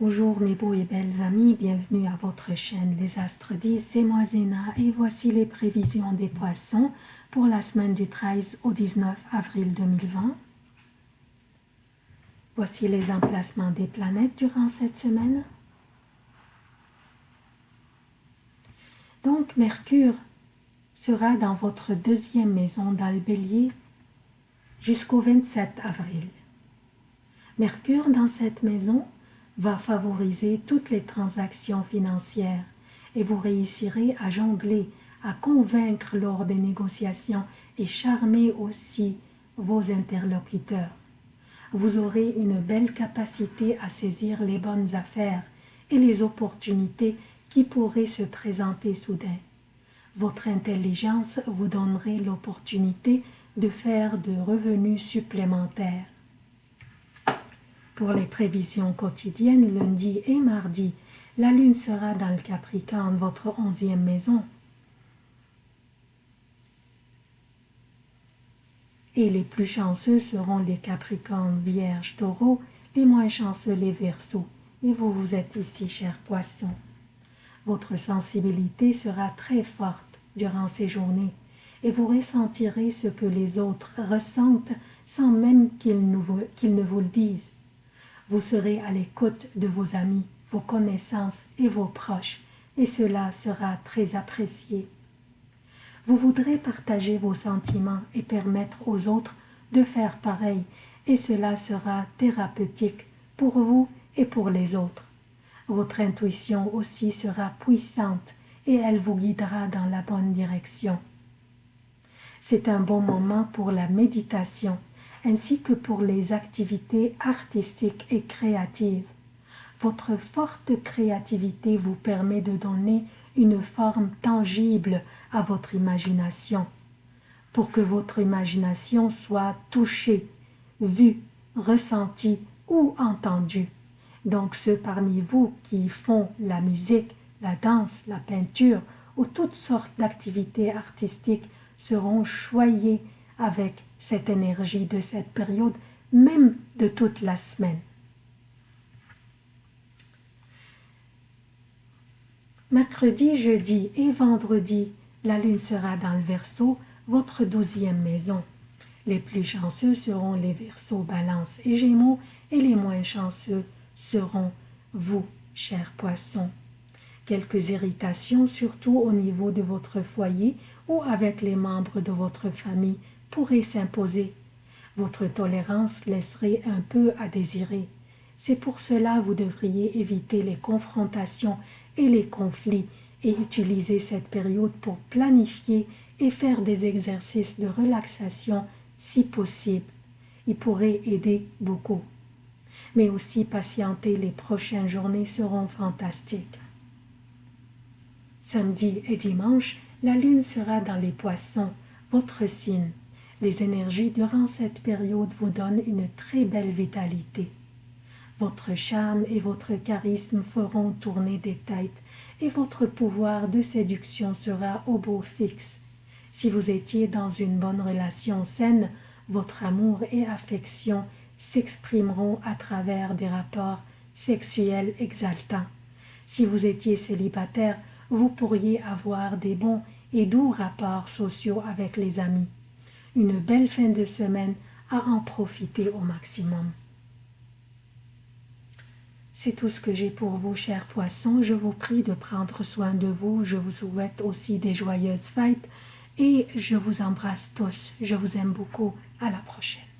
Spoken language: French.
Bonjour mes beaux et belles amis, bienvenue à votre chaîne Les Astres 10, c'est moi Zéna et voici les prévisions des poissons pour la semaine du 13 au 19 avril 2020. Voici les emplacements des planètes durant cette semaine. Donc Mercure sera dans votre deuxième maison dans le bélier jusqu'au 27 avril. Mercure dans cette maison va favoriser toutes les transactions financières et vous réussirez à jongler, à convaincre lors des négociations et charmer aussi vos interlocuteurs. Vous aurez une belle capacité à saisir les bonnes affaires et les opportunités qui pourraient se présenter soudain. Votre intelligence vous donnerait l'opportunité de faire de revenus supplémentaires. Pour les prévisions quotidiennes, lundi et mardi, la lune sera dans le Capricorne, votre onzième maison. Et les plus chanceux seront les Capricornes, Vierge, Taureau, les moins chanceux les Verseaux. Et vous, vous êtes ici, chers poissons. Votre sensibilité sera très forte durant ces journées et vous ressentirez ce que les autres ressentent sans même qu'ils ne vous le disent. Vous serez à l'écoute de vos amis, vos connaissances et vos proches, et cela sera très apprécié. Vous voudrez partager vos sentiments et permettre aux autres de faire pareil, et cela sera thérapeutique pour vous et pour les autres. Votre intuition aussi sera puissante et elle vous guidera dans la bonne direction. C'est un bon moment pour la méditation ainsi que pour les activités artistiques et créatives. Votre forte créativité vous permet de donner une forme tangible à votre imagination, pour que votre imagination soit touchée, vue, ressentie ou entendue. Donc ceux parmi vous qui font la musique, la danse, la peinture ou toutes sortes d'activités artistiques seront choyés avec cette énergie de cette période, même de toute la semaine. Mercredi, jeudi et vendredi, la lune sera dans le Verseau, votre douzième maison. Les plus chanceux seront les Verseaux, Balance et Gémeaux, et les moins chanceux seront vous, chers poissons. Quelques irritations, surtout au niveau de votre foyer ou avec les membres de votre famille, pourrait s'imposer. Votre tolérance laisserait un peu à désirer. C'est pour cela vous devriez éviter les confrontations et les conflits et utiliser cette période pour planifier et faire des exercices de relaxation si possible. Il pourrait aider beaucoup. Mais aussi patienter, les prochaines journées seront fantastiques. Samedi et dimanche, la lune sera dans les poissons, votre signe. Les énergies durant cette période vous donnent une très belle vitalité. Votre charme et votre charisme feront tourner des têtes et votre pouvoir de séduction sera au beau fixe. Si vous étiez dans une bonne relation saine, votre amour et affection s'exprimeront à travers des rapports sexuels exaltants. Si vous étiez célibataire, vous pourriez avoir des bons et doux rapports sociaux avec les amis une belle fin de semaine à en profiter au maximum. C'est tout ce que j'ai pour vous, chers poissons. Je vous prie de prendre soin de vous. Je vous souhaite aussi des joyeuses fêtes et je vous embrasse tous. Je vous aime beaucoup. À la prochaine.